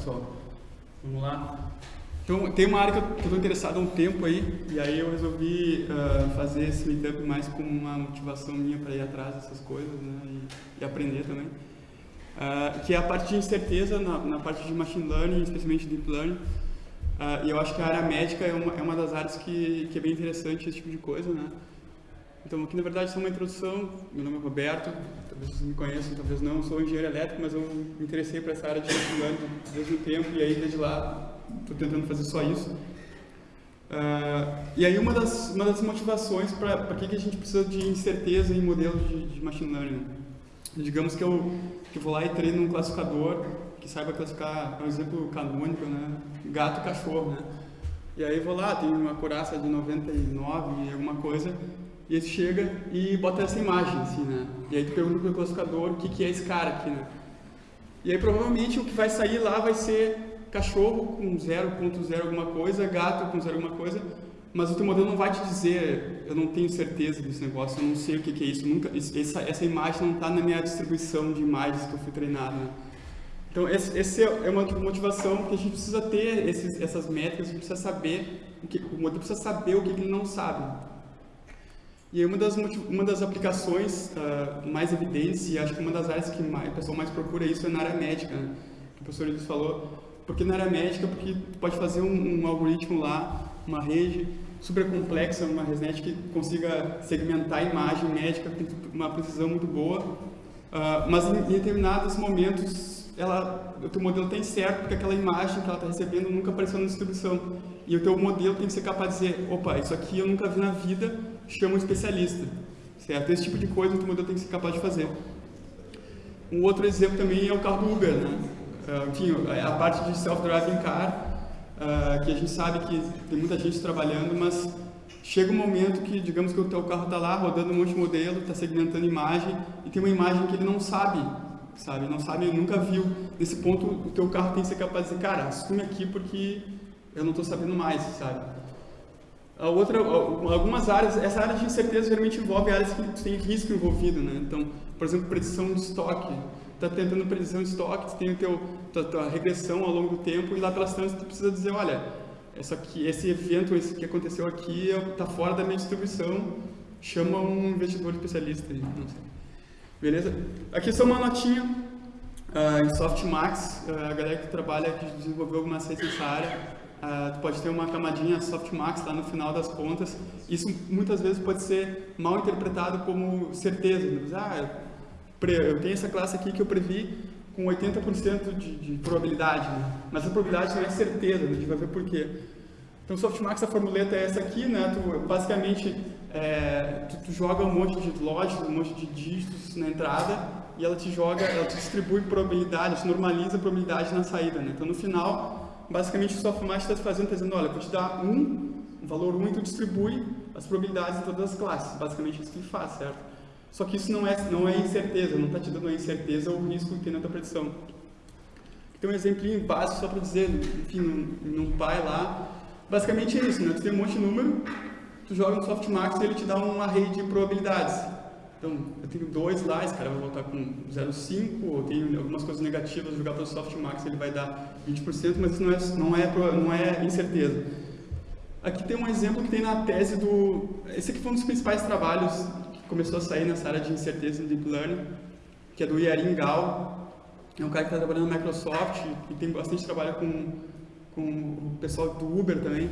pessoal. Vamos lá. Então, tem uma área que eu estou interessado há um tempo aí, e aí eu resolvi uh, fazer esse meetup mais como uma motivação minha para ir atrás dessas coisas, né, e, e aprender também. Uh, que é a parte de incerteza na, na, parte de machine learning, especialmente deep learning. Uh, e eu acho que a área médica é uma, é uma das áreas que, que é bem interessante esse tipo de coisa, né. Então, aqui na verdade, só uma introdução. Meu nome é Roberto, talvez vocês me conheçam, talvez não. Eu sou engenheiro elétrico, mas eu me interessei por essa área de learning desde o tempo, e aí desde lá estou tentando fazer só isso. Uh, e aí uma das, uma das motivações para que, que a gente precisa de incerteza em modelos de, de machine learning. Né? Digamos que eu, que eu vou lá e treino um classificador que saiba classificar, por exemplo, canônico, né? gato e cachorro. Né? E aí vou lá, tem uma curaça de 99 e alguma coisa, e ele chega e bota essa imagem, assim, né? E aí tu pergunta para o classificador o que, que é esse cara aqui, né? E aí provavelmente o que vai sair lá vai ser cachorro com 0.0 alguma coisa, gato com 0 alguma coisa, mas o teu modelo não vai te dizer, eu não tenho certeza desse negócio, eu não sei o que, que é isso, nunca, essa, essa imagem não está na minha distribuição de imagens que eu fui treinado. Né? Então, essa esse é uma motivação que a gente precisa ter esses, essas métricas, a gente precisa saber, o, que, o modelo precisa saber o que ele não sabe. E uma das, uma das aplicações uh, mais evidentes, e acho que uma das áreas que o pessoal mais procura isso é na área médica, né? que o professor Luiz falou, porque na área médica, porque pode fazer um, um algoritmo lá, uma rede super complexa, uma ResNet que consiga segmentar a imagem médica, tem uma precisão muito boa, uh, mas em, em, determinados momentos ela, o teu modelo tem certo, porque aquela imagem que ela está recebendo nunca apareceu na distribuição. E o teu modelo tem que ser capaz de dizer, opa, isso aqui eu nunca vi na vida, chama um especialista. Certo? Esse tipo de coisa o modelo tem que ser capaz de fazer. Um outro exemplo também é o carro do Uber, né? Uh, enfim, a parte de self-driving car, uh, que a gente sabe que tem muita gente trabalhando, mas chega um momento que, digamos que o teu carro está lá rodando um monte de modelo, está segmentando imagem, e tem uma imagem que ele não sabe, sabe? Não sabe, nunca viu. Nesse ponto, o teu carro tem que ser capaz de dizer, cara, assume aqui porque eu não estou sabendo mais, sabe? A outra, algumas áreas, essa área de incerteza geralmente envolve áreas que tem risco envolvido, né? Então, por exemplo, predição de estoque está tentando previsão de estoque, tem o teu, tua, tua, regressão ao longo do tempo e lá pelas tantas tu precisa dizer, olha, essa aqui, esse evento esse que aconteceu aqui está fora da minha distribuição, chama um investidor especialista. Beleza? Aqui só uma notinha uh, em Softmax, uh, a galera que trabalha, que desenvolveu algumas receitas nessa área, uh, tu pode ter uma camadinha Softmax lá no final das contas. Isso muitas vezes pode ser mal interpretado como certeza. Ah, eu tenho essa classe aqui que eu previ com 80% de, de, probabilidade, né? mas a probabilidade não é certeza, a gente vai ver por quê. Então, Softmax, a formuleta é essa aqui, né? Tu, basicamente, é, tu, tu, joga um monte de lógica, um monte de dígitos na entrada e ela te joga, ela te distribui probabilidade, normaliza a probabilidade na saída, né? Então, no final, basicamente, o Softmax está fazendo, está dizendo, olha, eu vou te dar um, um valor 1 e tu distribui as probabilidades em todas as classes. Basicamente, isso que ele faz, certo? Só que isso não é, não é incerteza, não está te dando a incerteza ou o risco que tem na tua predição. Tem um exemplinho básico só para dizer, enfim, num, num pai lá, basicamente é isso, né? Tu tem um monte de número, tu joga no softmax e ele te dá uma rede de probabilidades. Então, eu tenho dois lá, esse cara vai voltar com 0,5, ou tenho algumas coisas negativas, jogar pelo softmax ele vai dar 20%, mas isso não é, não é, não é incerteza. Aqui tem um exemplo que tem na tese do... Esse aqui foi um dos principais trabalhos começou a sair nessa área de incerteza no Deep Learning, que é do Yarin Gao. É um cara que está trabalhando na Microsoft e tem bastante trabalho com, com o pessoal do Uber também.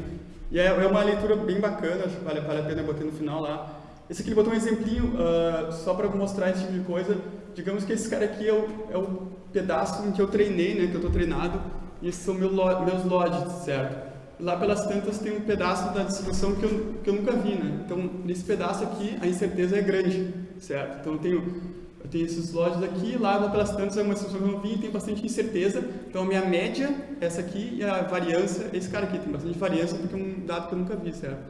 E é, é uma leitura bem bacana, acho que vale, vale a pena botar no final lá. Esse aqui ele botou um exemplinho uh, só para mostrar esse tipo de coisa. Digamos que esse cara aqui é o, é o pedaço em que eu treinei, né, que eu estou treinado, e esses são meu, meus lodges, certo? lá pelas tantas tem um pedaço da distribuição que eu, que eu nunca vi, né? Então, nesse pedaço aqui, a incerteza é grande, certo? Então, eu tenho, eu tenho esses lojas aqui, lá, lá pelas tantas é uma distribuição que eu não vi e tem bastante incerteza. Então, a minha média é essa aqui e a variância é esse cara aqui. Tem bastante variância porque é um dado que eu nunca vi, certo?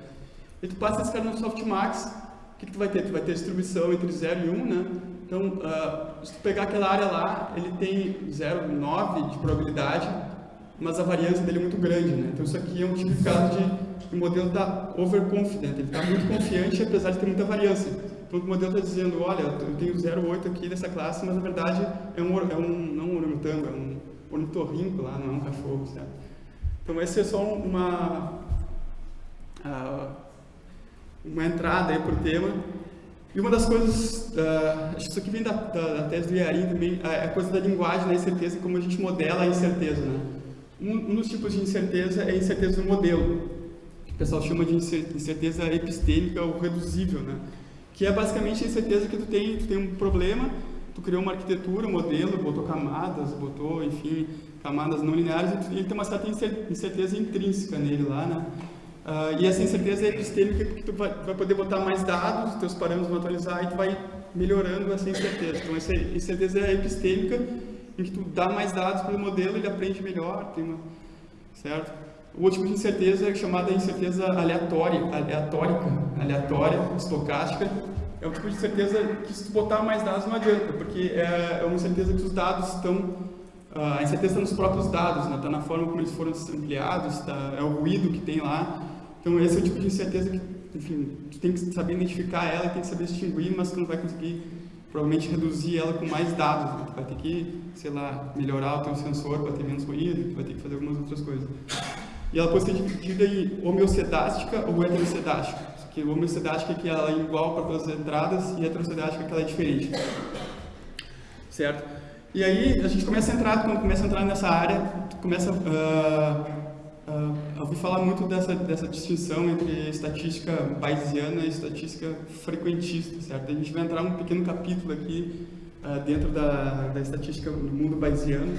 E tu passa esse cara no Softmax, o que, que tu vai ter? Tu vai ter distribuição entre 0 e 1, um, né? Então, uh, se tu pegar aquela área lá, ele tem 0,9 de probabilidade, mas a variância dele é muito grande, né? Então, isso aqui é um tipo de caso de o modelo está overconfident, ele está muito confiante apesar de ter muita variância. Então, o modelo está dizendo, olha, eu tenho 0,8 aqui dessa classe, mas na verdade é um, é um não um orangotango, é um ornitorrinco lá, não é um cachorro, certo? Então, essa é só uma, uh, uma entrada aí para o tema. E uma das coisas, uh, acho que isso aqui vem da, da, da tese do Iarim também, é a coisa da linguagem da incerteza, como a gente modela a incerteza, né? Um, um dos tipos de incerteza é a incerteza do modelo, que o pessoal chama de incerteza epistêmica ou reduzível, né? Que é basicamente a incerteza que tu tem, tu tem um problema, tu criou uma arquitetura, um modelo, botou camadas, botou, enfim, camadas não lineares, e ele tem uma certa incerteza intrínseca nele lá, né? Uh, e essa incerteza é epistêmica porque tu vai, vai, poder botar mais dados, os teus parâmetros vão atualizar e tu vai melhorando essa incerteza. Então, essa incerteza é epistêmica, em que tu dá mais dados para o modelo, ele aprende melhor, tem uma, certo? O último de incerteza é chamada incerteza aleatória, aleatórica, aleatória, estocástica. É um tipo de incerteza que se tu botar mais dados não adianta, porque é, é uma incerteza que os dados estão a incerteza está nos próprios dados, está né? Tá na forma como eles foram ampliados, tá, é o ruído que tem lá. Então, esse é o tipo de incerteza que, enfim, tu tem que saber identificar ela, tem que saber distinguir, mas tu não vai conseguir, provavelmente, reduzir ela com mais dados. Né? Tu vai ter que, sei lá, melhorar o teu sensor para ter menos ruído, tu vai ter que fazer algumas outras coisas. E ela pode ser dividida em homeocedástica ou heterocedástica. Que homeocedástica é que ela é igual para todas as entradas e heterocedástica é que ela é diferente. Certo? E aí a gente começa a entrar, quando começa a entrar nessa área, começa uh, Uh, eu ouvi falar muito dessa, dessa distinção entre estatística bayesiana e estatística frequentista, certo? A gente vai entrar um pequeno capítulo aqui uh, dentro da, da estatística do mundo bayesiano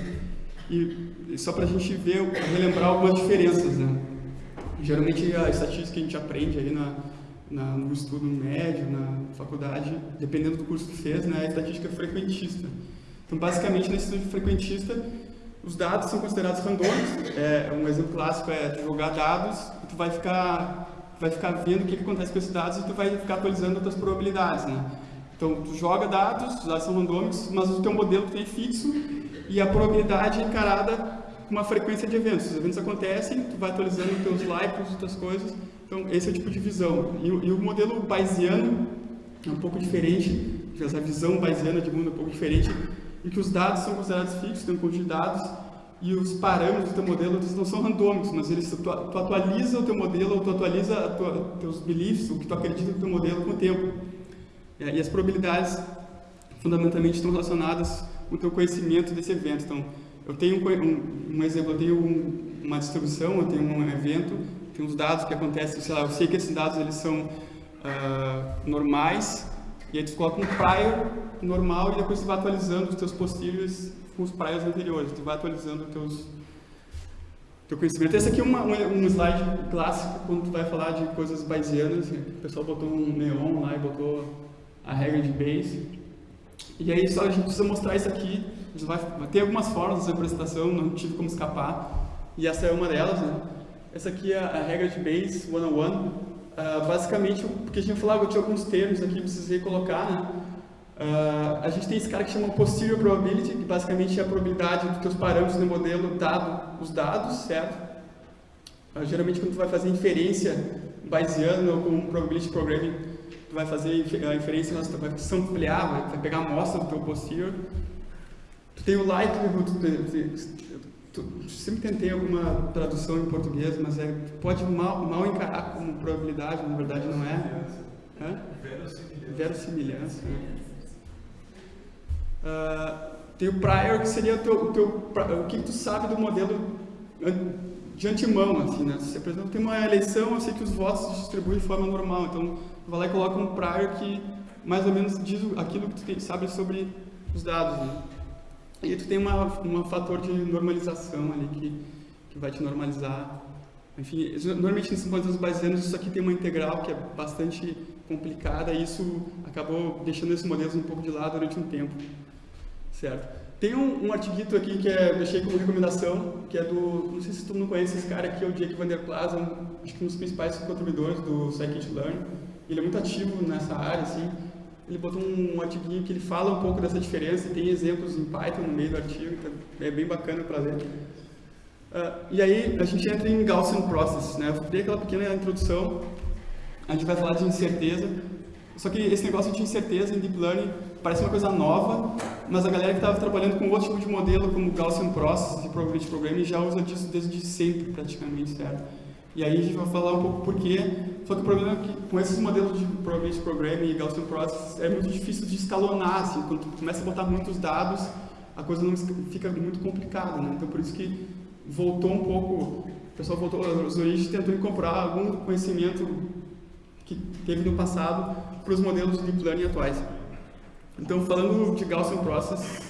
e, só para a gente ver, relembrar algumas diferenças, né? Geralmente a estatística que a gente aprende aí na, na, no estudo médio, na faculdade, dependendo do curso que fez, né, é estatística frequentista. Então, basicamente, nesse estudo frequentista, os dados são considerados randômicos. É, um exemplo clássico é tu jogar dados e tu vai ficar, vai ficar vendo o que, que acontece com esses dados e tu vai ficar atualizando as tuas probabilidades, né? Então, tu joga dados, os dados são randômicos, mas o teu modelo tem fixo e a probabilidade é encarada com uma frequência de eventos. Os eventos acontecem, tu vai atualizando os teus likes, outras coisas. Então, esse é o tipo de visão. E, e o modelo bayesiano é um pouco diferente, essa visão bayesiana de mundo é um pouco diferente em que os dados são considerados fixos, tem um conjunto de dados, e os parâmetros do teu modelo eles não são randômicos, mas eles, tu, tu atualiza o teu modelo, ou tu atualiza os teus beliefs, o que tu acredita no teu modelo com o tempo. É, e as probabilidades, fundamentalmente, estão relacionadas com o teu conhecimento desse evento. Então, eu tenho um, um exemplo, eu tenho um, uma distribuição, eu tenho um evento, tem uns dados que acontecem, sei lá, eu sei que esses dados eles são uh, normais, e aí tu coloca um prior normal e depois tu vai atualizando os teus posteriores com os priors anteriores. Tu vai atualizando os teus teu conhecimento. Esse aqui é uma, um, slide clássico quando tu vai falar de coisas bayesianas. O pessoal botou um neon lá e botou a regra de Bayes. E aí só a gente precisa mostrar isso aqui. Vai, tem algumas formas de apresentação, não tive como escapar. E essa é uma delas. Né? Essa aqui é a regra de Bayes 101. Uh, basicamente, porque a gente falava, eu tinha alguns termos aqui, precisei colocar, né? Uh, a gente tem esse cara que chama Posterior Probability, que basicamente é a probabilidade dos teus parâmetros no modelo dado os dados, certo? Uh, geralmente quando tu vai fazer inferência bayesiana ou com Probability Programming, tu vai fazer a inferência, tu vai ampliar, vai pegar a amostra do teu posterior. Tu tem o likelihood, sempre tentei alguma tradução em português, mas é, pode mal, mal encarar como probabilidade, na verdade não é. Verossimilhança. Verossimilhança. Uh, tem o prior, que seria o, teu, o, teu, o que tu sabe do modelo de antemão, assim, né? Se, por exemplo, tem uma eleição, eu sei que os votos se distribuem de forma normal, então tu vai lá e coloca um prior que mais ou menos diz aquilo que tu sabe sobre os dados, né? E tu tem uma, um fator de normalização ali que, que vai te normalizar. Enfim, normalmente nesses modelos bayesianos isso aqui tem uma integral que é bastante complicada e isso acabou deixando esses modelos um pouco de lado durante um tempo, certo? Tem um, um artiguito aqui que é, deixei como recomendação, que é do, não sei se tu não conhece esse cara aqui, é o Jake Van Der Plaza, um, acho que um dos principais contribuidores do Scikit-Learn. Ele é muito ativo nessa área, assim. Ele botou um, artiguinho que ele fala um pouco dessa diferença e tem exemplos em Python no meio do artigo, então é bem bacana para ler. Uh, e aí a gente entra em Gaussian Process, né? Eu dei aquela pequena introdução, a gente vai falar de incerteza, só que esse negócio de incerteza em Deep Learning parece uma coisa nova, mas a galera que estava trabalhando com outro tipo de modelo, como Gaussian Process e Probability Programming, já usa disso desde sempre, praticamente, certo? E aí a gente vai falar um pouco por quê. Só que o problema é que com esses modelos de Probability Programming e Gaussian Process é muito difícil de escalonar, assim, quando tu começa a botar muitos dados, a coisa não fica muito complicada, né? Então por isso que voltou um pouco, o pessoal voltou, os origens tentou incorporar algum conhecimento que teve no passado para os modelos de Deep Learning atuais. Então, falando de Gaussian Process,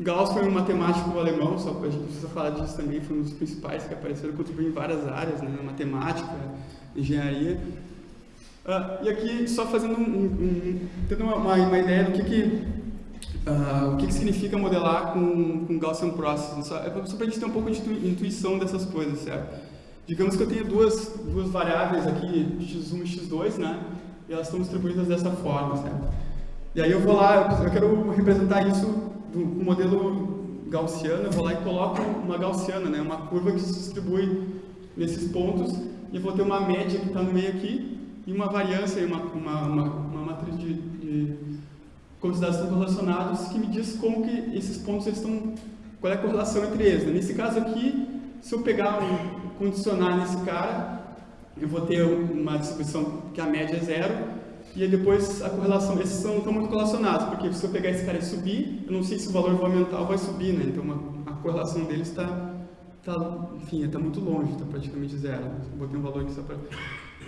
Gauss foi um matemático alemão, só a gente precisa falar disso também, foi um dos principais que apareceram, contribuiu em várias áreas, né, matemática, engenharia. Uh, e aqui, só fazendo um, um, tendo uma, uma, ideia do que, que, uh, o que, que significa modelar com, com Gaussian Process, só, é só para a gente ter um pouco de intuição dessas coisas, certo? Digamos que eu tenho duas, duas variáveis aqui, x1 e x2, né, e elas estão distribuídas dessa forma, certo? E aí eu vou lá, eu quero representar isso do modelo gaussiano, eu vou lá e coloco uma gaussiana, né, uma curva que se distribui nesses pontos, e vou ter uma média que está no meio aqui, e uma variância, uma, uma, uma, uma matriz de, de estão relacionados, que me diz como que esses pontos estão, qual é a correlação entre eles. Né? Nesse caso aqui, se eu pegar um, condicionar nesse cara, eu vou ter uma distribuição que a média é zero, e aí depois a correlação, esses são, estão muito correlacionados, porque se eu pegar esse cara e subir, eu não sei se o valor ou vai subir, né? Então a, correlação deles está, tá, enfim, está muito longe, está praticamente zero. Botei um valor aqui só para...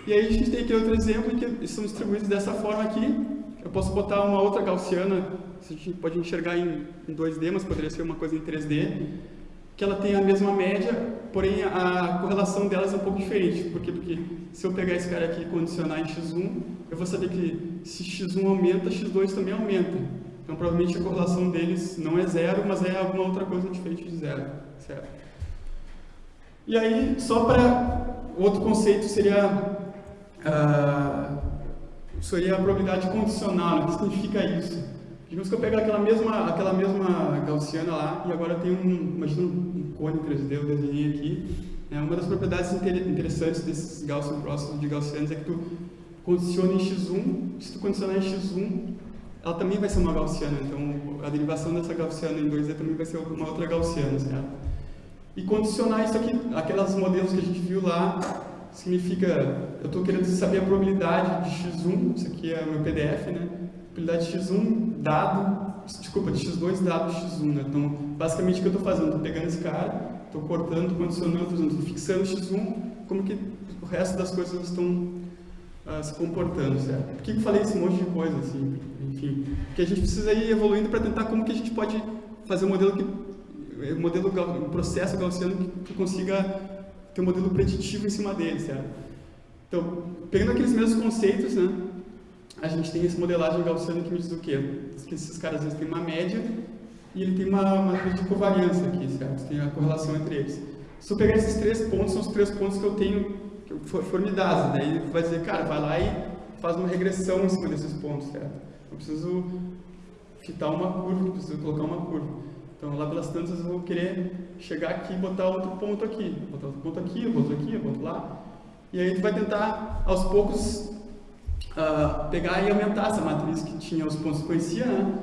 E aí a gente tem aqui outro exemplo que são distribuídos dessa forma aqui. Eu posso botar uma outra gaussiana, a gente pode enxergar em, em 2D, mas poderia ser uma coisa em 3D que ela tem a mesma média, porém a correlação delas é um pouco diferente. Por quê? Porque se eu pegar esse cara aqui e condicionar em x1, eu vou saber que se x1 aumenta, x2 também aumenta. Então provavelmente a correlação deles não é zero, mas é alguma outra coisa diferente de zero. Certo? E aí, só para outro conceito seria, uh, seria a probabilidade condicional. O que significa isso? Digamos que eu pego aquela mesma, aquela mesma gaussiana lá e agora tem um, imagina um cone 3D, eu desenhei aqui. Né? Uma das propriedades interessantes desses Gaussian Process de gaussianos é que tu condiciona em x1, se tu condicionar em x1, ela também vai ser uma gaussiana, então a derivação dessa gaussiana em 2D também vai ser uma outra gaussiana? E condicionar isso aqui, aquelas modelos que a gente viu lá, significa, eu estou querendo saber a probabilidade de x1, isso aqui é meu PDF, né? Probabilidade de x1 dado, desculpa, de x2 dado x1, né? Então, basicamente o que eu estou fazendo? Estou pegando esse cara, estou cortando, condicionando, estou fixando x1, como que o resto das coisas estão uh, se comportando, certo? Por que eu falei esse monte de coisa, assim? Enfim, porque a gente precisa ir evoluindo para tentar como que a gente pode fazer um modelo que um modelo, um processo gaussiano que, que consiga ter um modelo preditivo em cima dele, certo? Então, pegando aqueles mesmos conceitos, né? A gente tem essa modelagem gaussiana que me diz o quê? Que esses caras eles têm uma média e ele tem uma, uma de covariância aqui, certo? Tem a correlação entre eles. Se eu pegar esses três pontos, são os três pontos que eu tenho que for, me dados. Daí vai dizer, cara, vai lá e faz uma regressão em cima desses pontos, certo? Eu preciso fitar uma curva, eu preciso colocar uma curva. Então, lá pelas tantas, eu vou querer chegar aqui e botar outro ponto aqui. Botar outro ponto aqui, outro aqui, outro lá. E aí tu vai tentar, aos poucos, uh, pegar e aumentar essa matriz que tinha os pontos que conhecia, né?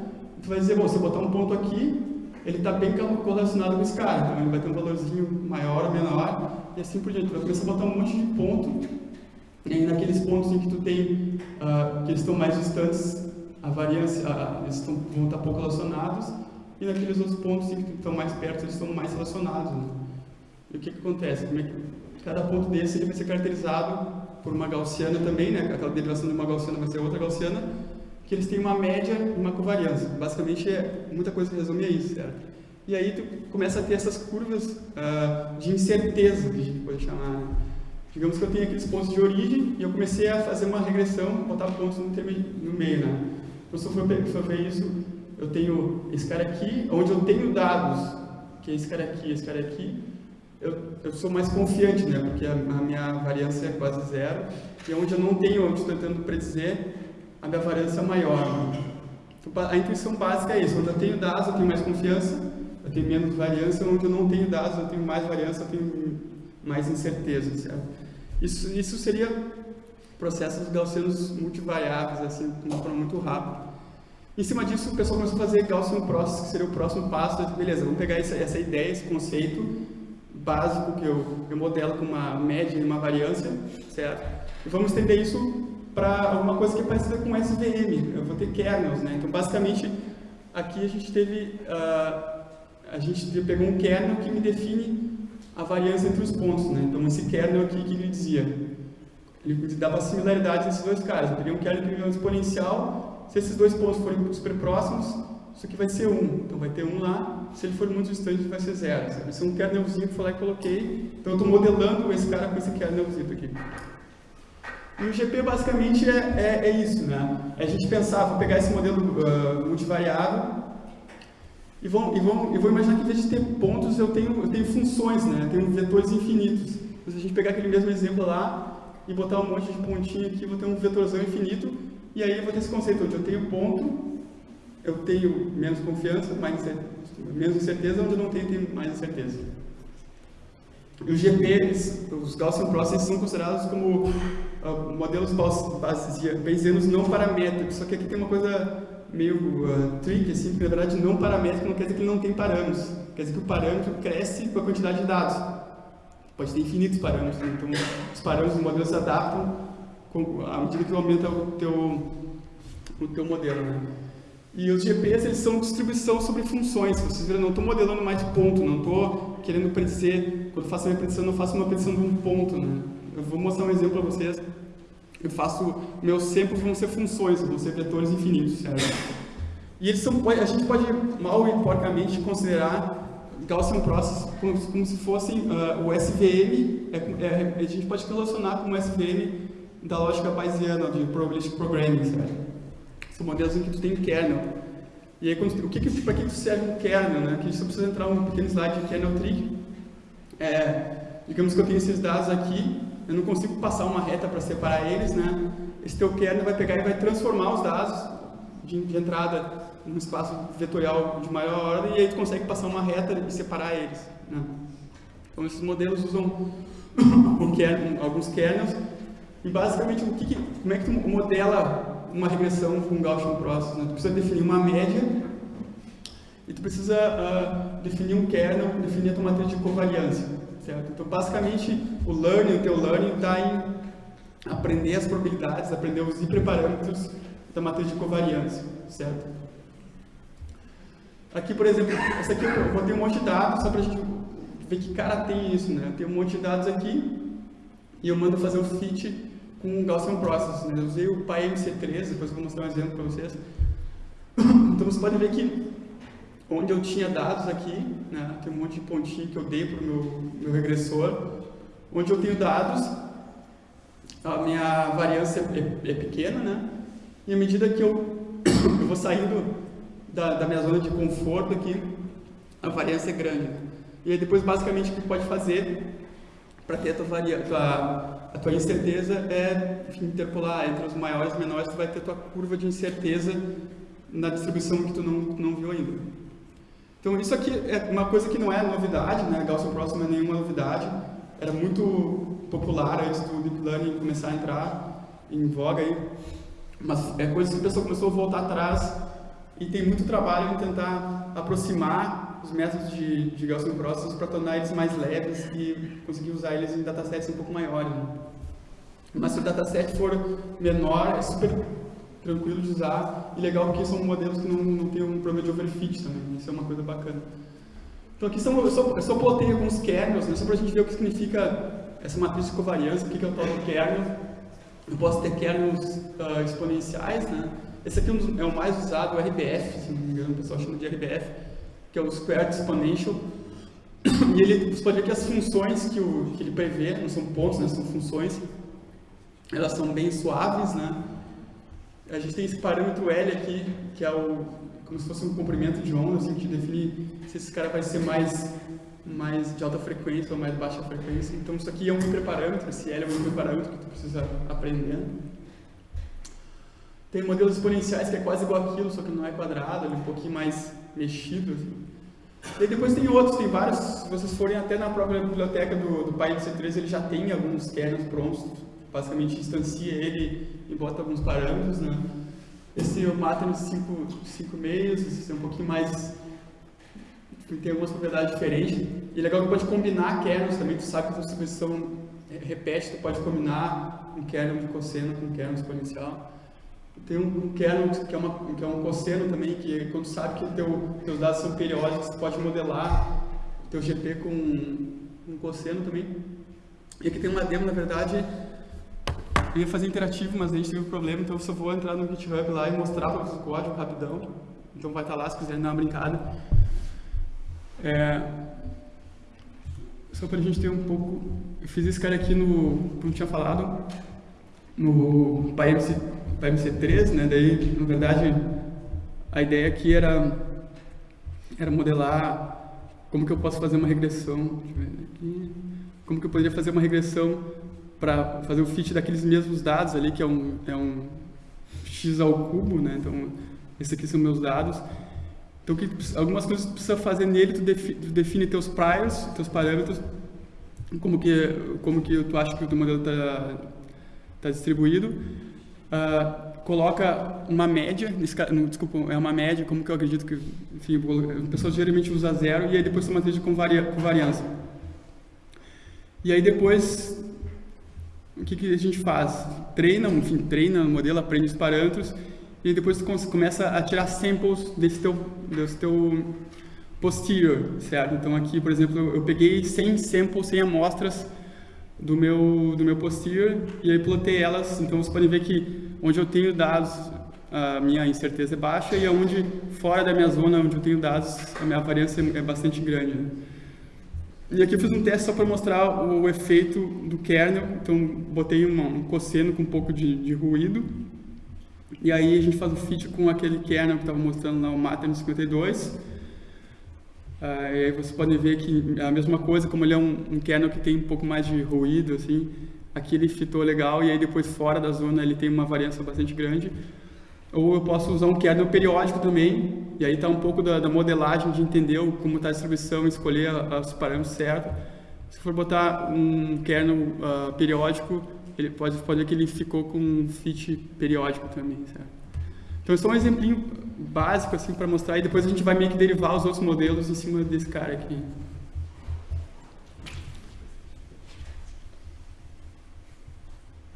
Tu vai dizer, bom, se eu botar um ponto aqui, ele está bem correlacionado com esse cara, então ele vai ter um valorzinho maior ou menor, e assim por diante. Tu vai começar a botar um monte de ponto, e naqueles pontos em que tu tem, uh, que eles estão mais distantes, a variância, uh, eles estão, vão estar pouco relacionados, e naqueles outros pontos em que estão mais perto, eles estão mais relacionados. Né? E o que, que acontece? Como é que cada ponto desse ele vai ser caracterizado por uma gaussiana também, né? aquela derivação de uma gaussiana vai ser outra gaussiana, que eles têm uma média e uma covariância. Basicamente, é, muita coisa resume a isso, certo? E aí tu começa a ter essas curvas uh, de incerteza, que a gente pode chamar. Né? Digamos que eu tenho aqueles pontos de origem e eu comecei a fazer uma regressão, botar pontos no, no meio. Né? Então, se eu for ver isso, eu tenho esse cara aqui, onde eu tenho dados, que é esse cara aqui, esse cara aqui, eu, eu sou mais confiante, né? Porque a, a minha variância é quase zero, e onde eu não tenho, onde estou tentando predizer, a minha variância é maior. Né? Então, a intuição básica é isso, onde eu tenho dados, eu tenho mais confiança, eu tenho menos variância, onde eu não tenho dados, eu tenho mais variância, eu tenho mais incerteza, certo? Isso, isso seria processos gaussianos multivariáveis, assim, de uma forma muito rápida. Em cima disso, o pessoal começou a fazer Gaussian Process, que seria o próximo passo. Beleza, vamos pegar essa, essa ideia, esse conceito básico que eu, eu modelo com uma média e uma variância, certo? E vamos estender isso para alguma coisa que é parecida com SVM. Eu vou ter kernels, né? Então, basicamente, aqui a gente teve... Uh, a gente pegou um kernel que me define a variância entre os pontos, né? Então, esse kernel aqui que ele dizia, ele dava similaridade nesses dois caras. Eu peguei um kernel que me um exponencial, se esses dois pontos forem super próximos, isso aqui vai ser 1. Então, vai ter 1 lá, se ele for muito distante, vai ser 0. Vai ser um eu fui lá e coloquei. Então, eu estou modelando esse cara com esse kernelzinho aqui. E o GP basicamente é, é, é, isso, né? É a gente pensar, vou pegar esse modelo uh, e vou, e, e vou imaginar que em vez de ter pontos, eu tenho, eu tenho funções, né? Eu tenho vetores infinitos. Então, se a gente pegar aquele mesmo exemplo lá e botar um monte de pontinho aqui, vou ter um vetorzão infinito, e aí eu vou ter esse conceito onde eu tenho ponto, eu tenho menos confiança, mais menos incerteza, onde eu não tenho, tenho mais incerteza. E os GPs, os Gaussian Processes, são considerados como uh, modelos bayesianos não paramétricos, só que aqui tem uma coisa meio uh, tricky, assim, que na verdade não paramétrico não quer dizer que ele não tem parâmetros, quer dizer que o parâmetro cresce com a quantidade de dados. Pode ter infinitos parâmetros, né? então os parâmetros do modelo se adaptam à medida que aumenta o teu, o teu modelo. Né? E os GPs, eles são distribuição sobre funções. Vocês viram, não estou modelando mais de ponto, não estou querendo predizer. Quando faço a minha predição, não faço uma predição de um ponto. Né? Eu vou mostrar um exemplo para vocês. Eu faço, meus samples vão ser funções, vão ser vetores infinitos, certo? E eles são, a gente pode mal e porcamente considerar Gaussian Process como, como se fossem uh, o SVM, é, é, a gente pode relacionar com o SVM da lógica bayesiana, de Probabilistic Programming, certo? São modelos em que tu tem kernel. E aí, quando, o que, que para que serve um kernel? Né? Gente só precisa entrar um pequeno slide de kernel tree. É, digamos que eu tenho esses dados aqui, eu não consigo passar uma reta para separar eles, né? Esse teu kernel vai pegar e vai transformar os dados de, de entrada num espaço vetorial de maior ordem e aí tu consegue passar uma reta e separar eles, né? Então esses modelos usam kernel, alguns kernels e basicamente o que, que, como é que tu modela uma regressão com Gaussian Process. Né? Tu precisa definir uma média e tu precisa uh, definir um kernel, definir a tua matriz de covariância, certo? Então, basicamente, o learning, o teu learning está em aprender as probabilidades, aprender os hiperparâmetros da matriz de covariância, certo? Aqui, por exemplo, essa aqui eu botei um monte de dados só para a gente ver que cara tem isso, né? Tenho um monte de dados aqui e eu mando fazer o fit com Gaussian Process. Né? Eu usei o PyMC3, depois vou mostrar um exemplo para vocês. Então você pode ver que onde eu tinha dados aqui, né, tem um monte de pontinho que eu dei para o meu, meu regressor, onde eu tenho dados, a minha variância é, é pequena, né? E à medida que eu, eu vou saindo da, da, minha zona de conforto aqui, a variância é grande. E aí depois, basicamente, o que pode fazer para ter a tua, varia, tua a tua incerteza é enfim, interpolar entre os maiores e menores, tu vai ter tua curva de incerteza na distribuição que tu não, não viu ainda. Então isso aqui é uma coisa que não é novidade, né? Gaussian não é nenhuma novidade, era muito popular antes do Deep Learning começar a entrar em voga aí, mas é coisa que o pessoal começou a voltar atrás e tem muito trabalho em tentar aproximar os métodos de, de Gaussian Process para tornar eles mais leves e conseguir usar eles em datasets um pouco maiores. Né? Mas se o dataset for menor, é super tranquilo de usar e legal porque são modelos que não, não tem um problema de overfit também, isso é uma coisa bacana. Então aqui são, eu, só, eu só plotei alguns kernels, né, só para a gente ver o que significa essa matriz de covariância, o que, é o tal do kernel. Eu posso ter kernels uh, exponenciais, né? Esse aqui é, é o mais usado, o RBF, se não me engano, o pessoal chama de RBF que é o Squared Exponential. E ele, você pode ver que as funções que, o, que ele prevê, não são pontos, né, são funções, elas são bem suaves, né? A gente tem esse parâmetro L aqui, que é o como se fosse um comprimento de onda, assim, que define se esse cara vai ser mais, mais de alta frequência ou mais baixa frequência. Então isso aqui é um hiperparâmetro, esse L é um hiperparâmetro que tu precisa aprender. Tem modelos exponenciais que é quase igual aquilo, só que não é quadrado, ele é um pouquinho mais mexido. Assim. E depois tem outros, tem vários, se vocês forem até na própria biblioteca do, do PyC3, ele já tem alguns kernels prontos, basicamente instancia ele e bota alguns parâmetros, né? Esse é o Matter 5, 5 meios, esse é um pouquinho mais tem algumas propriedades diferentes. E é legal que pode combinar kernels também, tu sabe que a distribuição repete, tu pode combinar um kernel de cosseno com um kernel exponencial. Tem um kernel que é, uma, que é um cosseno também, que quando sabe que teu, teus dados são periódicos, tu pode modelar teu GP com um cosseno também. E aqui tem uma demo, na verdade, eu ia fazer interativo, mas a gente teve um problema, então eu só vou entrar no GitHub lá e mostrar o código rapidão. Então vai estar lá se quiserem dar uma brincada. É, só para a gente ter um pouco... Eu fiz esse cara aqui no... como tinha falado, no PyMC, PyMC3, né? Daí, na verdade, a ideia aqui era, era modelar como que eu posso fazer uma regressão. Aqui, como que eu poderia fazer uma regressão para fazer o fit daqueles mesmos dados ali, que é um, é um x ao cubo, né? Então, esses aqui são meus dados. Então, que, algumas coisas que precisa fazer nele, tu, defi, tu define teus priors, teus parâmetros, como que, como que tu acha que o teu modelo está tá distribuído. Uh, coloca uma média, não, desculpa, é uma média, como que eu acredito que, enfim, o pessoal geralmente usa zero, e aí depois uma trilha com, varia, com variância. E aí depois o que, que a gente faz? Treina, enfim, treina o modelo, aprende os parâmetros e depois começa a tirar samples desse teu, desse teu posterior, certo? Então aqui, por exemplo, eu peguei 100 samples, 100 amostras do meu, do meu posterior e aí plotei elas, então você pode ver que onde eu tenho dados a minha incerteza é baixa e onde fora da minha zona onde eu tenho dados a minha variância é bastante grande. Né? E aqui eu fiz um teste só para mostrar o, o, efeito do kernel. Então, botei uma, um cosseno com um pouco de, de, ruído. E aí a gente faz o fit com aquele kernel que estava mostrando lá, o Matter 52. Ah, e aí vocês podem ver que é a mesma coisa, como ele é um, um kernel que tem um pouco mais de ruído, assim, aqui ele fitou legal e aí depois fora da zona ele tem uma variância bastante grande. Ou eu posso usar um kernel periódico também, e aí está um pouco da, da, modelagem de entender como está a distribuição escolher os parâmetros certos. Se for botar um kernel uh, periódico, ele pode, pode ver que ele ficou com um fit periódico também, certo? Então, é um exemplinho básico assim para mostrar e depois a gente vai meio que derivar os outros modelos em cima desse cara aqui.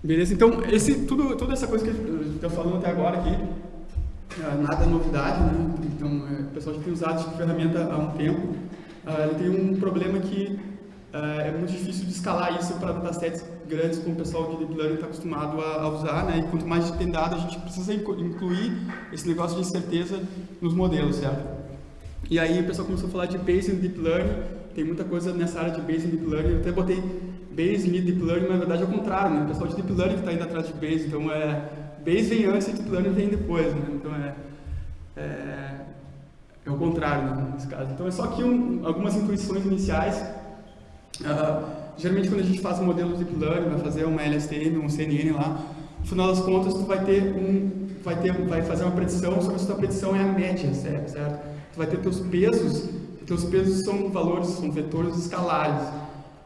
Beleza? Então, esse, tudo, toda essa coisa que eu estou falando até agora aqui, é, nada novidade, né? Então, é, o pessoal já tem usado essa ferramenta há um tempo. Uh, ele tem um problema que é muito difícil de escalar isso para datasets grandes, como o pessoal de Deep Learning está acostumado a, usar, né? E quanto mais tem dado, a gente precisa incluir esse negócio de incerteza nos modelos, certo? E aí o pessoal começou a falar de Bayesian Deep Learning, tem muita coisa nessa área de Bayesian Deep Learning, eu até botei Bayes e Deep Learning, mas na verdade é o contrário, né? O pessoal de Deep Learning está indo atrás de Bayes, então é... Bayes vem antes e Deep Learning vem depois, né? Então é... É, é o contrário, né, nesse caso. Então é só aqui um, algumas intuições iniciais. Geralmente quando a gente faz um modelo de Deep Learning, vai fazer uma LSTM, um CNN lá, no final das contas tu vai ter um... Vai, ter, vai fazer uma predição, só que a sua predição é a média, certo? certo? Tu vai ter teus pesos, teus pesos são valores, são vetores escalares.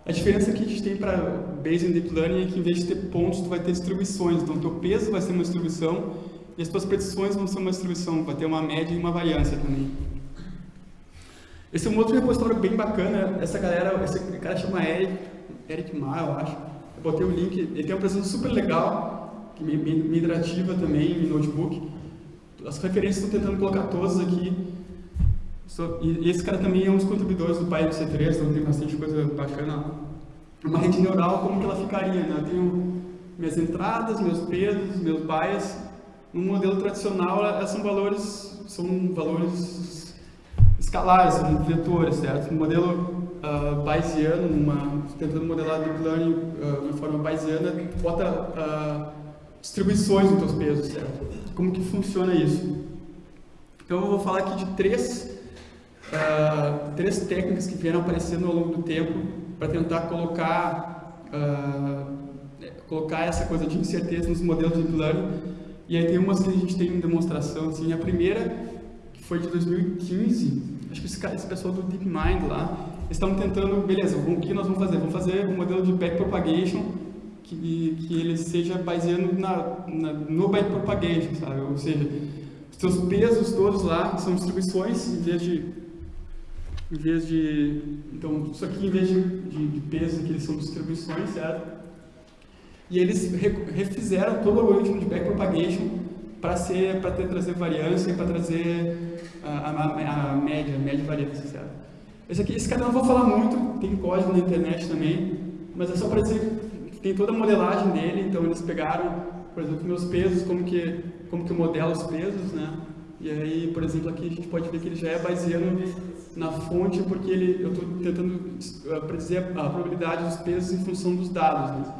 A diferença que a gente tem para Bayesian Deep Learning é que em vez de ter pontos, tu vai ter distribuições. Então, teu peso vai ser uma distribuição e as tuas predições vão ser uma distribuição, vai ter uma média e uma variância também. Esse é um outro repositório bem bacana. Essa galera, esse cara chama Eric, Eric Ma, eu acho. Eu botei o link, ele tem uma apresentação super legal, que me, me, me interativa também, em notebook. As referências estou tentando colocar todas aqui. So, e, esse cara também é um dos contribuidores do PyC3, então tem bastante coisa bacana. Uma rede neural, como que ela ficaria? Né? Eu tenho minhas entradas, meus pesos, meus bias. No modelo tradicional, elas são valores, são valores escalares, vetores, certo? No modelo uh, Bayesiano, tentando modelar deep learning uh, de forma Bayesiana, bota uh, distribuições nos teus pesos, certo? Como que funciona isso? Então eu vou falar aqui de três, uh, três técnicas que vieram aparecendo ao longo do tempo para tentar colocar, uh, colocar essa coisa de incerteza nos modelos de deep learning. E aí tem umas que a gente tem em demonstração. Assim. A primeira, que foi de 2015, acho que esse, esse pessoal do DeepMind lá, estão tentando, beleza, o que nós vamos fazer? Vamos fazer um modelo de backpropagation que, que ele seja baseando na, na, no backpropagation, sabe? Ou seja, os seus pesos todos lá, são distribuições, em vez de... Em vez de... Então, isso aqui, em vez de, de, de pesos, aqui são distribuições, certo? E eles refizeram todo o algoritmo de backpropagation para ser para trazer variância, para trazer a, a, a, média, a média variância, certo? Esse aqui, esse cara eu não vou falar muito, tem código na internet também, mas é só para dizer que tem toda a modelagem dele, então eles pegaram, por exemplo, meus pesos, como que como que eu modelo os pesos, né? E aí, por exemplo, aqui a gente pode ver que ele já é baseando na fonte, porque ele, eu estou tentando predizer a probabilidade dos pesos em função dos dados. Né?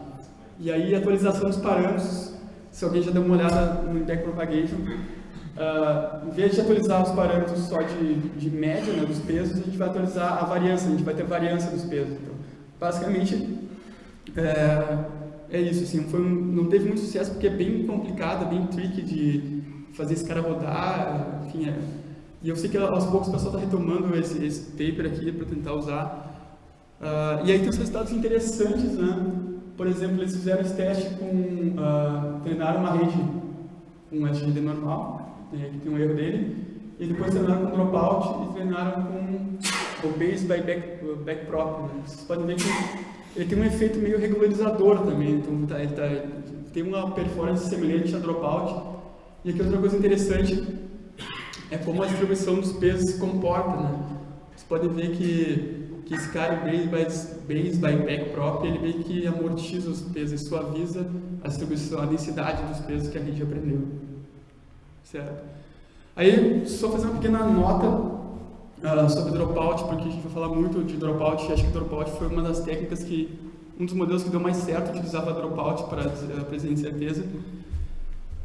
E aí, atualização dos parâmetros, se alguém já deu uma olhada no Backpropagation, uh, em vez de atualizar os parâmetros só de, de média, né, dos pesos, a gente vai atualizar a variância, a gente vai ter variância dos pesos. Então, basicamente, é, é isso, assim, foi um, não teve muito sucesso porque é bem complicado, é bem tricky de fazer esse cara rodar, enfim, é, e eu sei que aos poucos o pessoal está retomando esse, esse paper aqui para tentar usar. Uh, e aí tem os resultados interessantes, né? Por exemplo, eles fizeram esse teste com, uh, treinaram uma rede com um SGD normal, que tem um erro dele, e depois treinaram com dropout e treinaram com o base by back, back prop. Né? Vocês podem ver que ele tem um efeito meio regularizador também, então tá, ele tá, tem uma performance semelhante a dropout. E aqui outra coisa interessante é como a distribuição dos pesos se comporta. Né? Vocês podem ver que que esse cara, base by, base by back prop, ele meio que amortiza os pesos e suaviza a distribuição, a densidade dos pesos que a rede aprendeu. Certo? Aí, só fazer uma pequena nota uh, sobre dropout, porque a gente vai falar muito de dropout, acho que dropout foi uma das técnicas que, um dos modelos que deu mais certo utilizava dropout para a presença de certeza.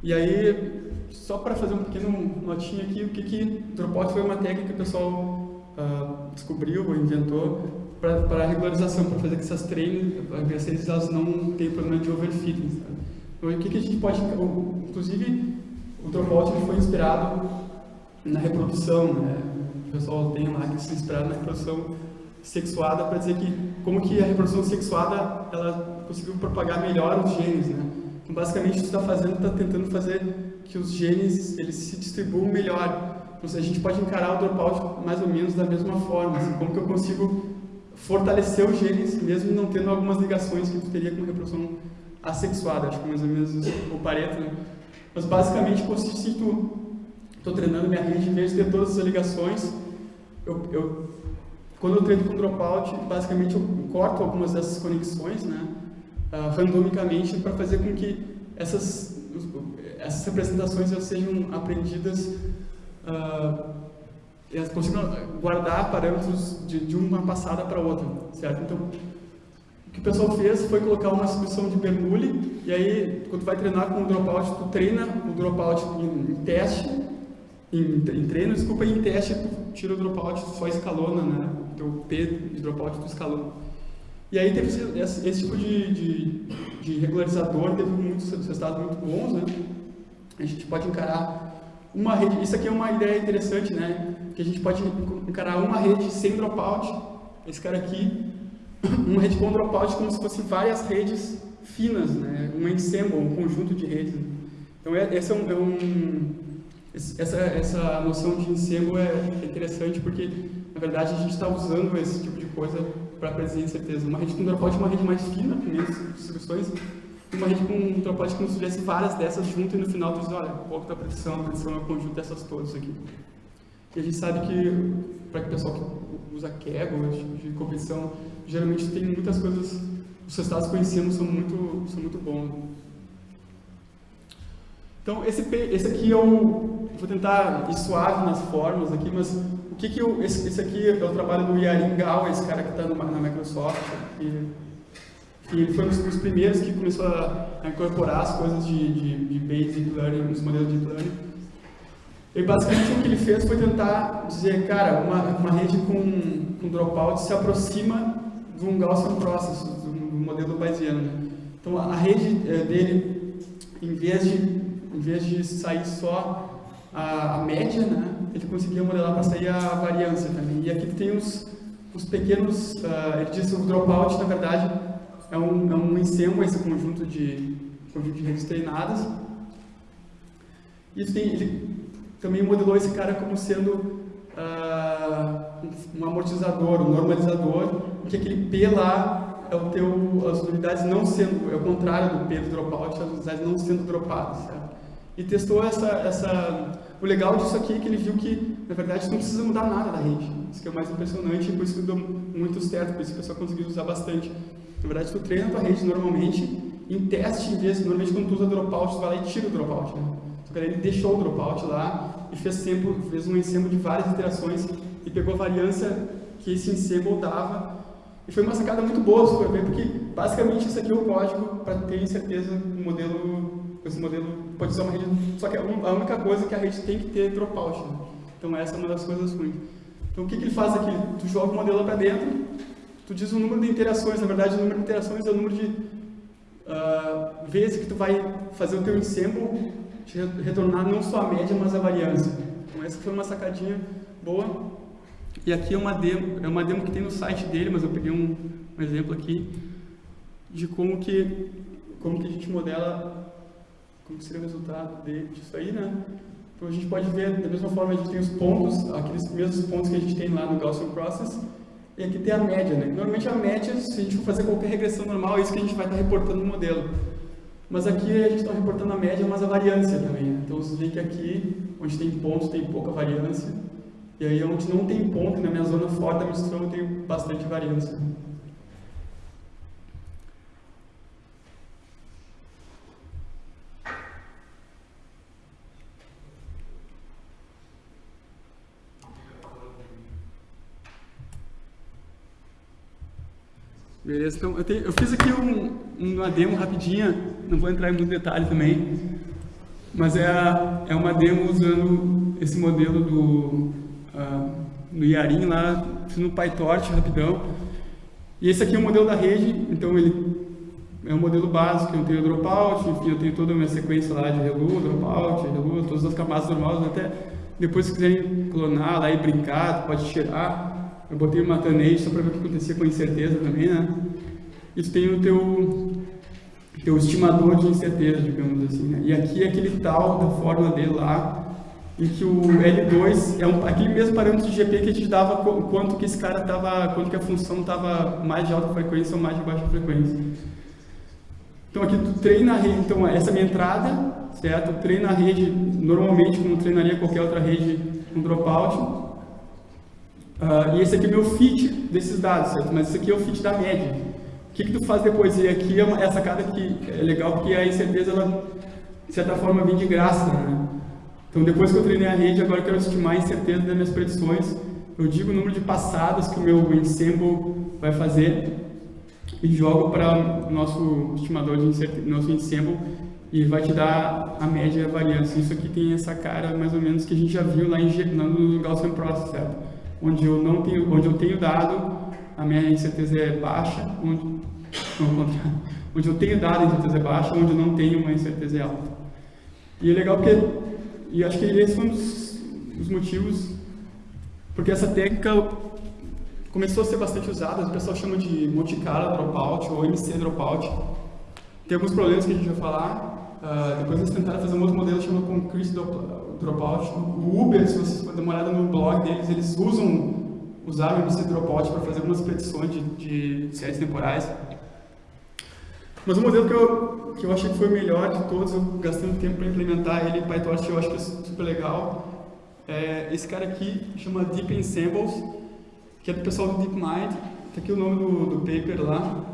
E aí, só para fazer um pequeno notinho aqui, o que que dropout foi uma técnica que o pessoal uh, descobriu ou inventou para regularização, para fazer que essas treinos, as elas não tenham problema de overfitting. Sabe? Então, o que, que a gente pode... Inclusive, o dropout foi inspirado na reprodução, né? O pessoal tem lá que se inspiraram na reprodução sexuada para dizer que como que a reprodução sexuada ela conseguiu propagar melhor os genes, né? Então, basicamente, que está fazendo, está tentando fazer que os genes eles se distribuam melhor a gente pode encarar o dropout mais ou menos da mesma forma, assim, como que eu consigo fortalecer os genes, mesmo não tendo algumas ligações que tu teria com reprodução assexuada, acho que mais ou menos o Pareto, né? Mas basicamente consiste em estou treinando minha rede, em vez de ter todas as ligações, eu, eu, quando eu treino com dropout, basicamente eu corto algumas dessas conexões, né, uh, randomicamente, para fazer com que essas, essas representações sejam aprendidas uh, elas consigam guardar parâmetros de, de uma passada para outra, certo? Então, o que o pessoal fez foi colocar uma solução de Bernoulli, e aí, quando tu vai treinar com o dropout, tu treina o dropout em, em teste, em, em, treino, desculpa, em teste tu tira o dropout, só escalona, né? O teu P de dropout tu escalona. E aí teve esse, esse tipo de, de, de, regularizador, teve muitos resultados muito bons, né? A gente pode encarar uma rede, isso aqui é uma ideia interessante, né? Que a gente pode encarar uma rede sem dropout, esse cara aqui, uma rede com dropout como se fossem várias redes finas, né? Um ensemble, um conjunto de redes. Então, é, esse é um, é um essa, essa noção de ensemble é interessante porque, na verdade, a gente está usando esse tipo de coisa para predizir incerteza. Uma rede com dropout é uma rede mais fina, com menos distribuições, uma rede com tropóide como se tivesse várias dessas juntas e no final tu diz, olha, qual que é a predição? A predição é o conjunto dessas todas aqui. E a gente sabe que, para o pessoal que usa Kaggle, de, de competição, geralmente tem muitas coisas, os resultados que conhecemos são muito, são muito bons. Então, esse, esse aqui é. Vou tentar ir suave nas formas aqui, mas o que que eu, esse, esse aqui é o trabalho do Yarin Gao, esse cara que está na Microsoft, e e ele foi um dos primeiros que começou a, incorporar as coisas de, de, de Basic Learning, os modelos de Learning. E basicamente o que ele fez foi tentar dizer, cara, uma, uma rede com, com dropout se aproxima de um Gaussian Process, do, modelo Bayesiano. Né? Então a, rede é, dele, em vez, de, em vez de sair só a, a média, né, ele conseguia modelar para sair a variância também. E aqui tem os, os pequenos, uh, ele disse o dropout, na verdade, é um, é um ensemble, esse conjunto de, conjunto de redes treinadas. E tem, ele também modelou esse cara como sendo uh, um amortizador, um normalizador, que aquele P lá é o teu, as unidades não sendo, é o contrário do P do dropout, as unidades não sendo dropadas, certo? E testou essa, essa, o legal disso aqui é que ele viu que, na verdade, não precisa mudar nada da rede. Isso que é o mais impressionante por isso que deu muito certo, por isso que o pessoal conseguiu usar bastante. Na verdade, tu treina a tua rede normalmente, em teste, em vez, normalmente quando tu usa dropout, tu vai lá e tira o dropout, né? Que ele deixou o dropout lá e fez, fez um ensemble de várias iterações e pegou a variância que esse ensemble dava. E foi uma sacada muito boa, se for ver, porque basicamente isso aqui é o código para ter certeza o modelo, esse modelo pode ser uma rede, só que a única coisa é que a rede tem que ter dropout. Né? Então essa é uma das coisas ruins. Então o que, que ele faz aqui? Tu joga o modelo para dentro, tu diz o número de interações, na verdade o número de interações é o número de uh, vezes que tu vai fazer o teu ensemble retornar não só a média, mas a variância. Então essa foi uma sacadinha boa. E aqui é uma demo, é uma demo que tem no site dele, mas eu peguei um, um exemplo aqui de como que, como que a gente modela, como seria o resultado disso aí, né? Então a gente pode ver, da mesma forma a gente tem os pontos, aqueles mesmos pontos que a gente tem lá no Gaussian Process, e aqui tem a média, né? Normalmente a média, se a gente for fazer qualquer regressão normal, é isso que a gente vai estar reportando no modelo. Mas aqui a gente está reportando a média, mas a variância também. Né? Então você vê que aqui, onde tem pontos, tem pouca variância. E aí onde não tem ponto, na minha zona fora da mistura, tem bastante variância. Beleza, então eu, tenho, eu fiz aqui um, uma demo rapidinha, não vou entrar em muito detalhe também, mas é, é uma demo usando esse modelo do, uh, no Yarin lá, no PyTorch rapidão. E esse aqui é o modelo da rede, então ele é um modelo básico, eu tenho dropout, enfim, eu tenho toda a minha sequência lá de relu, dropout, relu, todas as camadas normais, até depois se quiserem clonar lá e brincar, pode tirar. Eu botei uma Tanage só para ver o que acontecia com incerteza também, né? E tu tem o teu, teu estimador de incerteza, digamos assim, né? E aqui é aquele tal da fórmula dele lá, em que o L2 é um, aquele mesmo parâmetro de GP que a gente dava quanto que esse cara estava, quanto que a função estava mais de alta frequência ou mais de baixa frequência. Então aqui tu treina a rede, então essa é a minha entrada, certo? Eu treino a rede normalmente como treinaria qualquer outra rede com dropout. Uh, e esse aqui é meu fit desses dados, certo? Mas esse aqui é o fit da média. O que, que tu faz depois? E aqui é, uma, é sacada que é legal porque a incerteza, ela, de certa forma, vem de graça, né? Então, depois que eu treinei a rede, agora eu quero estimar a incerteza das minhas predições. Eu digo o número de passadas que o meu ensemble vai fazer e jogo para o nosso estimador de incerteza, nosso ensemble e vai te dar a média e a variância. Isso aqui tem essa cara mais ou menos que a gente já viu lá em, no Gaussian Process, certo? Onde eu não tenho, onde eu tenho dado, a minha incerteza é baixa, onde, onde eu tenho dado a incerteza é baixa, onde eu não tenho uma incerteza é alta. E é legal porque, e acho que esse foi um dos, dos motivos, porque essa técnica começou a ser bastante usada, o pessoal chama de Monte Carlo Dropout ou MC Dropout. Tem alguns problemas que a gente vai falar, uh, depois eles tentaram fazer um outro modelo chamado Concrete Dropout. O Uber, se vocês forem dar uma olhada no blog deles, eles usam, usaram MC Dropout para fazer algumas predições de, de séries temporais. Mas o modelo que eu, que eu achei que foi o melhor de todos, eu gastei tempo para implementar ele em PyTorch, eu acho que é super legal. É esse cara aqui chama Deep Ensembles, que é do pessoal do DeepMind. Está aqui o nome do, do paper lá.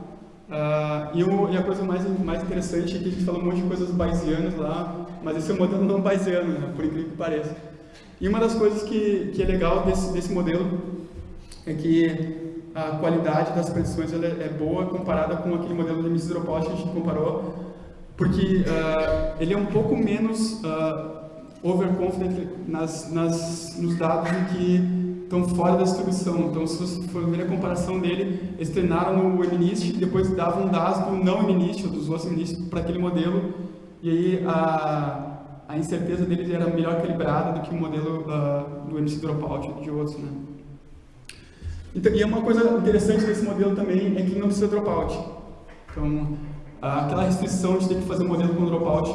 Uh, e, o, e, a coisa mais, mais interessante é que a gente fala um monte de coisas bayesianas lá, mas esse é um modelo não bayesiano, né, por incrível que pareça. E uma das coisas que, que é legal desse, desse modelo é que a qualidade das predições é, é boa comparada com aquele modelo de Mrs. Que a gente comparou, porque uh, ele é um pouco menos uh, overconfident nas, nas, nos dados em que estão fora da distribuição. Então, se você for ver a comparação dele, eles treinaram no MNIST e depois davam dados do não MNIST, ou dos outros MNIST, para aquele modelo, e aí a, a incerteza deles era melhor calibrada do que o modelo uh, do MC Dropout de outros. Né? Então, e uma coisa interessante desse modelo também é que não precisa dropout. Então, aquela restrição de ter que fazer um modelo com dropout,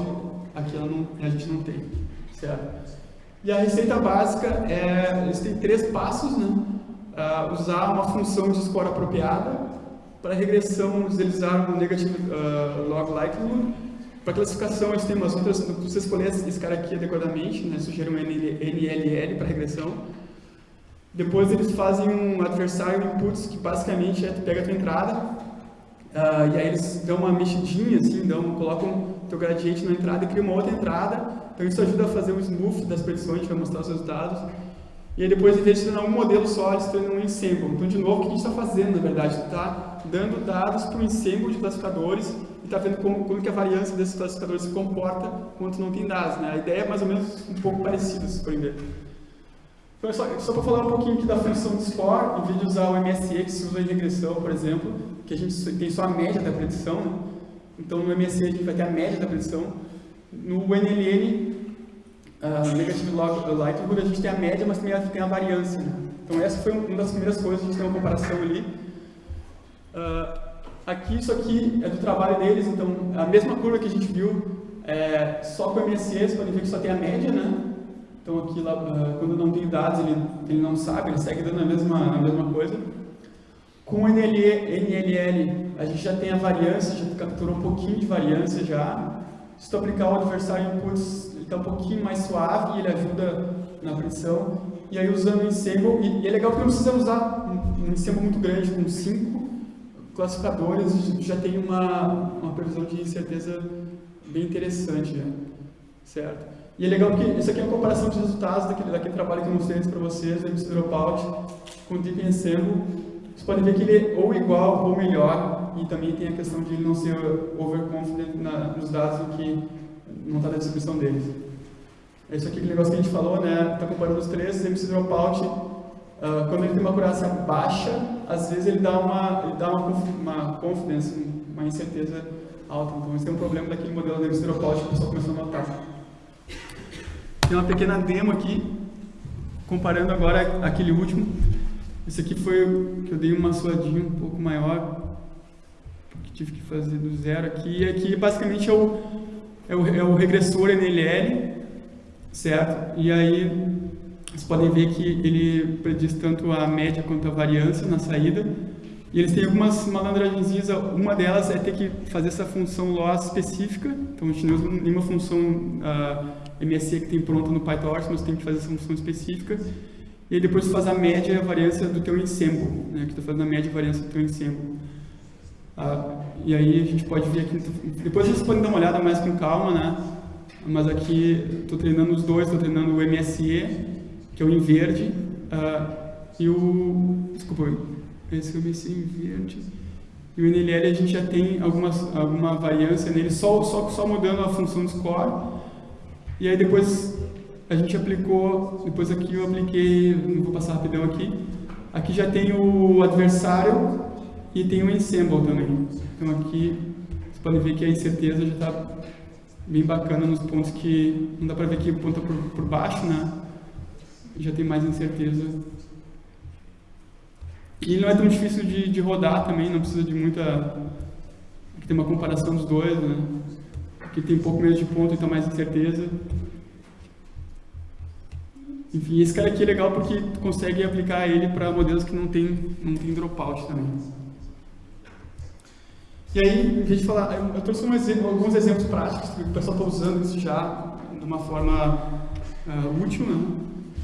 aqui não, a gente não tem, certo? E a receita básica, é, eles têm três passos, né? Uh, usar uma função de score apropriada, para regressão eles usaram o negative uh, log likelihood, para classificação eles têm umas outras, você escolher esse cara aqui adequadamente, né? sugere um NLL para regressão, depois eles fazem um adversário inputs, que basicamente é tu pega a tua entrada, uh, e aí eles dão uma mexidinha, assim, dão, colocam teu gradiente na entrada e criam uma outra entrada, então isso ajuda a fazer um smooth das predições, vai mostrar os resultados. E aí depois, em vez de treinar um modelo só, eles treinam um ensemble. Então, de novo, o que a gente está fazendo, na verdade? está dando dados para o ensemble de classificadores e está vendo como, como que a variância desses classificadores se comporta quando não tem dados. Né? A ideia é mais ou menos um pouco parecida, se forem ver. Então, é só, só para falar um pouquinho aqui da função de score, em vez de usar o MSE que se usa em regressão, por exemplo, que a gente tem só a média da predição, né? então no MSE a gente vai ter a média da predição, no NLN, uh, Negative Log Likelihood, a gente tem a média, mas também tem a variância. Né? Então essa foi uma das primeiras coisas, a gente tem uma comparação ali. Uh, aqui, isso aqui é do trabalho deles, então a mesma curva que a gente viu, é, só com o MSE, vocês podem ver que só tem a média, né? Então aqui, lá, uh, quando não tem dados, ele, ele não sabe, ele segue dando a mesma, a mesma coisa. Com o NLL, a gente já tem a variância, já capturou um pouquinho de variância já. Se tu aplicar o adversário inputs, está um pouquinho mais suave e ele ajuda na predição. E aí usando o ensemble, e, e é legal porque não precisa usar um, um ensemble muito grande, com cinco classificadores, já tem uma, uma previsão de incerteza bem interessante, já, certo? E é legal porque isso aqui é uma comparação de resultados daquele, daquele trabalho que eu mostrei para vocês, MC Dropout, com o Deep Ensemble. Vocês podem ver que ele é ou igual ou melhor, e também tem a questão de ele não ser overconfident na, nos dados em que não está na descrição deles. É isso aqui que negócio que a gente falou, né? Está comparando os três, MC Dropout, uh, quando ele tem uma acurácia baixa, às vezes ele dá uma, ele dá uma, uma confidence, uma incerteza alta. Então, esse é um problema daquele modelo do MC Dropout que o pessoal começou a notar. Tem uma pequena demo aqui, comparando agora aquele último. Esse aqui foi o que eu dei uma suadinha um pouco maior, que tive que fazer do zero aqui. E aqui basicamente é o, é o, é o regressor NLL, certo? E aí vocês podem ver que ele prediz tanto a média quanto a variância na saída. E eles têm algumas malandragenzinhas, uma delas é ter que fazer essa função loss específica, então a gente não usa nenhuma função uh, MSE que tem pronta no PyTorch, mas tem que fazer essa função específica. E depois faz a média e a variância do teu ensemble, né, que está fazendo a média e a variância do teu ensemble. Ah, e aí a gente pode ver aqui, depois vocês podem dar uma olhada mais com calma, né? Mas aqui estou treinando os dois, estou treinando o MSE, que é o em verde, ah, e o, desculpa, esse é o MSE em verde. E o NLL a gente já tem algumas, alguma variância nele, só, só, só mudando a função score. E aí depois a gente aplicou, depois aqui eu apliquei, vou passar rapidão aqui, aqui já tem o adversário e tem o ensemble também. Então aqui vocês podem ver que a incerteza já está bem bacana nos pontos que não dá para ver que o ponto por, por baixo, né? Já tem mais incerteza. E não é tão difícil de, de rodar também, não precisa de muita... Aqui tem uma comparação dos dois, né? Aqui tem um pouco menos de ponto, então mais incerteza. Enfim, esse cara aqui é legal porque consegue aplicar ele para modelos que não tem, não tem dropout também. E aí, em vez de falar, eu, trouxe um exemplo, alguns exemplos práticos que o pessoal está usando isso já de uma forma uh, útil. Né?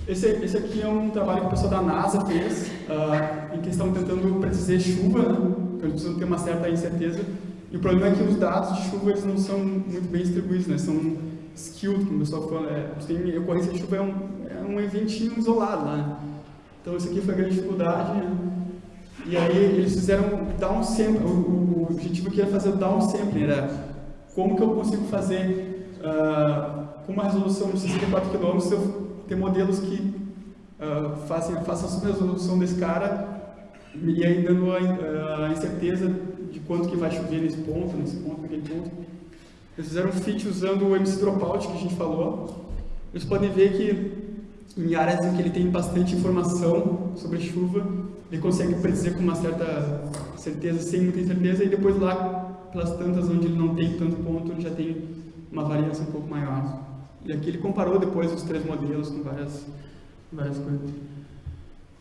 Esse, esse aqui é um trabalho que o pessoal da NASA fez, uh, em que estão tentando predizer chuva, né? então eles precisam ter uma certa incerteza. E o problema é que os dados de chuva eles não são muito bem distribuídos, né? são skewed, como o pessoal fala. É, ocorrência de chuva é um, é um eventinho isolado. Né? Então, isso aqui foi a grande dificuldade. Né? E aí, eles fizeram downsampling. O, o, objetivo aqui era fazer o downsampling, era como que eu consigo fazer, uh, como uma resolução de 64 km, se eu ter modelos que uh, façam, façam a subresolução desse cara e aí dando a, a, incerteza de quanto que vai chover nesse ponto, nesse ponto, naquele ponto. Eles fizeram um fit usando o MC Dropout que a gente falou. Eles podem ver que em áreas em que ele tem bastante informação sobre chuva, ele consegue predizer com uma certa certeza, sem muita certeza, e depois lá, pelas tantas onde ele não tem tanto ponto, ele já tem uma variância um pouco maior. E aqui ele comparou depois os três modelos com várias, várias coisas.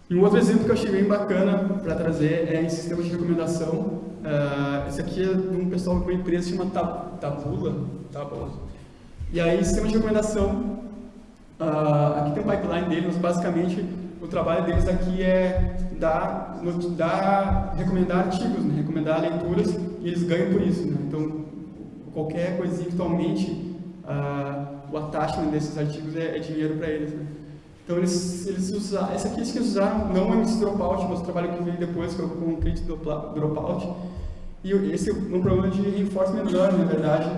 E um outro exemplo que eu achei bem bacana para trazer é em sistema de recomendação. Uh, esse aqui é de um pessoal de uma empresa chamada Tabula. Tabula. E aí, sistema de recomendação, uh, aqui tem um pipeline deles, mas basicamente o trabalho deles aqui é dar, dar recomendar artigos, né? recomendar leituras, e eles ganham por isso. Né? Então, qualquer coisinha que tu aumente, uh, o attachment desses artigos é, é dinheiro para eles. Né? Então, eles, eles usaram, esse aqui eles usaram, não o MC Dropout, mas o trabalho que veio depois, que é o Concrete Dropout, e esse é um problema de reinforcement learning, na verdade.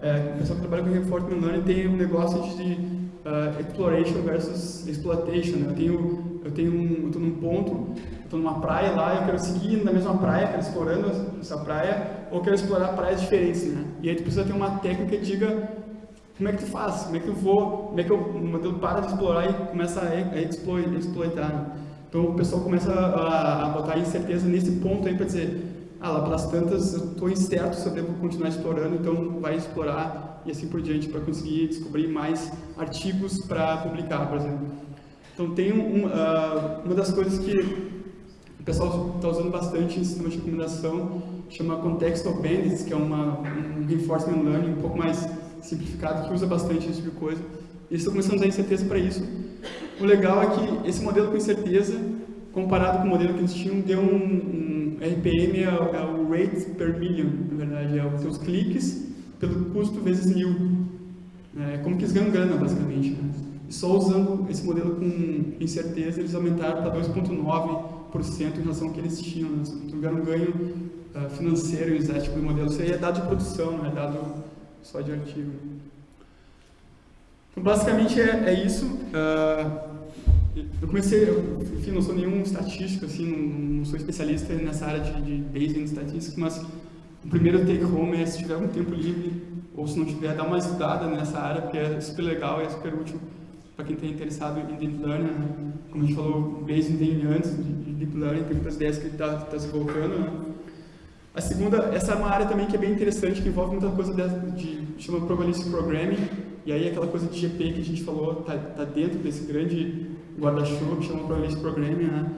É, o pessoal que trabalha com reinforcement learning tem um negócio de uh, exploration versus exploitation. Eu tenho, eu tenho um, eu estou num ponto, estou numa praia lá, eu quero seguir na mesma praia, quero explorando essa praia, ou quero explorar praias diferentes, né? E aí tu precisa ter uma técnica que diga como é que tu faz, como é que eu vou, como é que eu, modelo para de explorar e começa a, a exploitar. Né? Então o pessoal começa a, a botar incerteza nesse ponto aí para dizer, ah, lá pelas tantas eu estou incerto se eu devo continuar explorando, então vai explorar e assim por diante, para conseguir descobrir mais artigos para publicar, por exemplo. Então, tem um, uh, uma das coisas que o pessoal está usando bastante em sistema de recomendação, chama Contextual Bandits, que é uma, um reinforcement learning um pouco mais simplificado, que usa bastante esse tipo de coisa. Eles estão começando a usar incerteza para isso. O legal é que esse modelo com incerteza, comparado com o modelo que eles tinham, deu um, um RPM, é, é, o rate per million, na verdade, é os seus cliques pelo custo vezes mil. É como que eles ganham grana, basicamente. Né? E só usando esse modelo com incerteza, eles aumentaram para 2,9% em relação ao que eles tinham. Né? Tiveram um ganho uh, financeiro em usar tipo de modelo. Isso aí é dado de produção, não é dado só de artigo. Então, basicamente é, é isso. Uh, eu comecei, eu, enfim, não sou nenhum estatístico, assim, não, não sou especialista nessa área de, de Bayesian Statistics, mas o primeiro take home é se tiver um tempo livre ou se não tiver, dá uma estudada nessa área, porque é super legal e é super útil para quem está interessado em Deep Learning. Né? Como a gente falou, Bayesian tem antes de Deep Learning, tem muitas ideias que ele está tá se colocando. Né? A segunda, essa é uma área também que é bem interessante, que envolve muita coisa de, de chama Probabilistic Programming, e aí aquela coisa de GP que a gente falou está tá dentro desse grande guarda-chuva que chama Probabilistic Programming, né?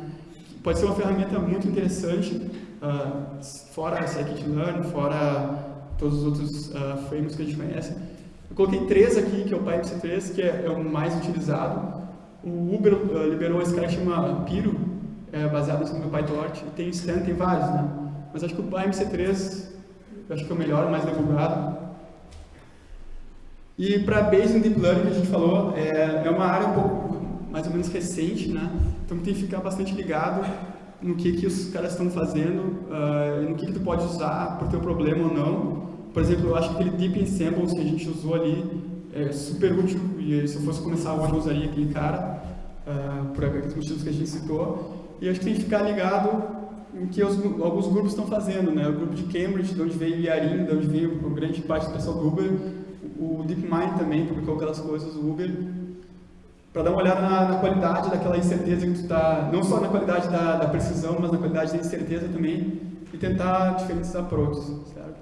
Pode ser uma ferramenta muito interessante uh, fora scikit-learn, fora todos os outros uh, frameworks que a gente conhece. Eu coloquei três aqui, que é o PyMC3, que é, é o mais utilizado. O Uber uh, liberou esse cara que chama Piro, é, baseado no PyTorch, tem Stan, tem vários, né? Mas acho que o PyMC3 acho que é o melhor, o mais divulgado. E para Bayesian Deep Learning, que a gente falou, é, é uma área um pouco mais ou menos recente, né? Então tem que ficar bastante ligado no que, que os caras estão fazendo, uh, no que, que tu pode usar por teu problema ou não. Por exemplo, eu acho que aquele Deep Ensembles que a gente usou ali é super útil e se eu fosse começar hoje eu usaria aquele cara, uh, por aqueles motivos que a gente citou. E acho que tem que ficar ligado em que os, alguns grupos estão fazendo, né? O grupo de Cambridge, de onde veio o Yarin, de onde veio grande parte do pessoal do Uber, o DeepMind também publicou aquelas coisas, o Uber, para dar uma olhada na, na, qualidade daquela incerteza que tu está, não só na qualidade da, da, precisão, mas na qualidade da incerteza também, e tentar diferentes approaches, certo?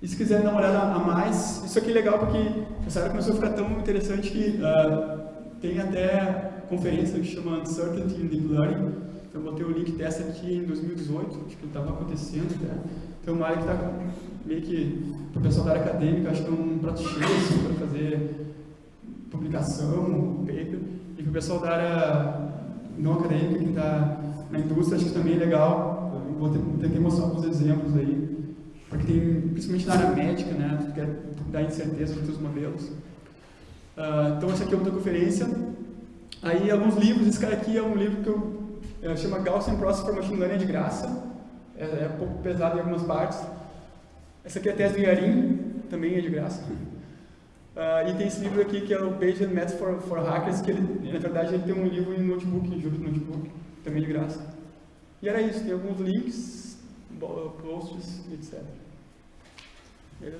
E se quiser dar uma olhada a mais, isso aqui é legal porque essa área começou a ficar tão interessante que uh, tem até conferência que chama Uncertainty in Deep Learning, então eu botei o link dessa aqui em 2018, acho que estava acontecendo até. Então uma área que está meio que, para o pessoal da área acadêmica, acho que é um prato cheio assim, para fazer publicação, paper, e para o pessoal da área não acadêmica, que está na indústria, acho que também é legal. Eu vou que mostrar alguns exemplos aí, porque tem, principalmente na área médica, né, tu quer dar incerteza para os teus modelos. Uh, então, essa aqui é outra conferência. Aí, alguns livros, esse cara aqui é um livro que eu, eu chama Gaussian Process for Machine Learning, de graça, é, é um pouco pesado em algumas partes. Essa aqui é a tese do Yarin, também é de graça. Uh, e tem esse livro aqui que é o Page and Maths for, for Hackers, que ele, na verdade ele tem um livro em notebook, em Jupyter Notebook, também de graça. E era isso, tem alguns links, posts, etc. Beleza?